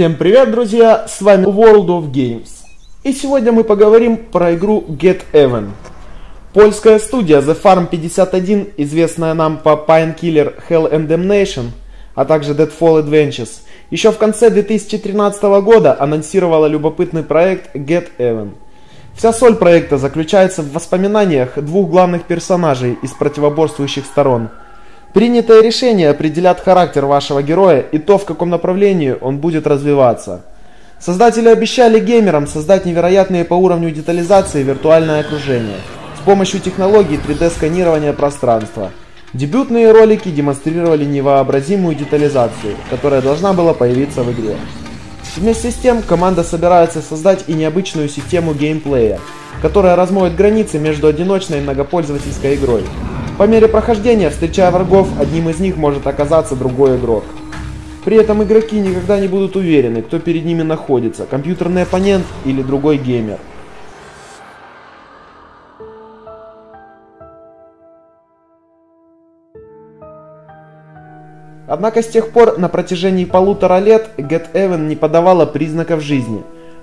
Всем привет, друзья! С вами World of Games. И сегодня мы поговорим про игру Get Even. Польская студия The Farm 51, известная нам по Painkiller Hell and Damnation, а также Deadfall Adventures, еще в конце 2013 года анонсировала любопытный проект Get Even. Вся соль проекта заключается в воспоминаниях двух главных персонажей из противоборствующих сторон – Принятое решение определят характер вашего героя и то, в каком направлении он будет развиваться. Создатели обещали геймерам создать невероятные по уровню детализации виртуальное окружение с помощью технологий 3D-сканирования пространства. Дебютные ролики демонстрировали невообразимую детализацию, которая должна была появиться в игре. Вместе с тем, команда собирается создать и необычную систему геймплея, которая размоет границы между одиночной и многопользовательской игрой. По мере прохождения, встречая врагов, одним из них может оказаться другой игрок. При этом игроки никогда не будут уверены, кто перед ними находится, компьютерный оппонент или другой геймер. Однако с тех пор на протяжении полутора лет Get Even не подавала признаков жизни,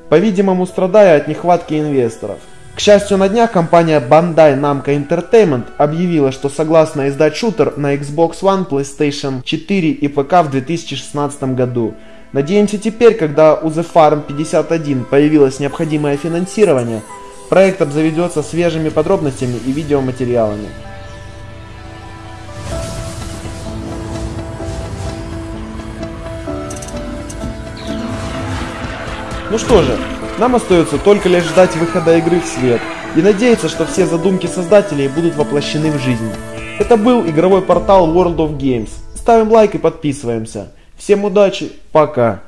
по-видимому страдая от нехватки инвесторов. К счастью, на днях компания Bandai Namco Entertainment объявила, что согласна издать шутер на Xbox One, PlayStation 4 и ПК в 2016 году. Надеемся теперь, когда у The Farm 51 появилось необходимое финансирование, проект обзаведется свежими подробностями и видеоматериалами. Ну что же, нам остается только лишь ждать выхода игры в свет и надеяться, что все задумки создателей будут воплощены в жизнь. Это был игровой портал World of Games. Ставим лайк и подписываемся. Всем удачи, пока!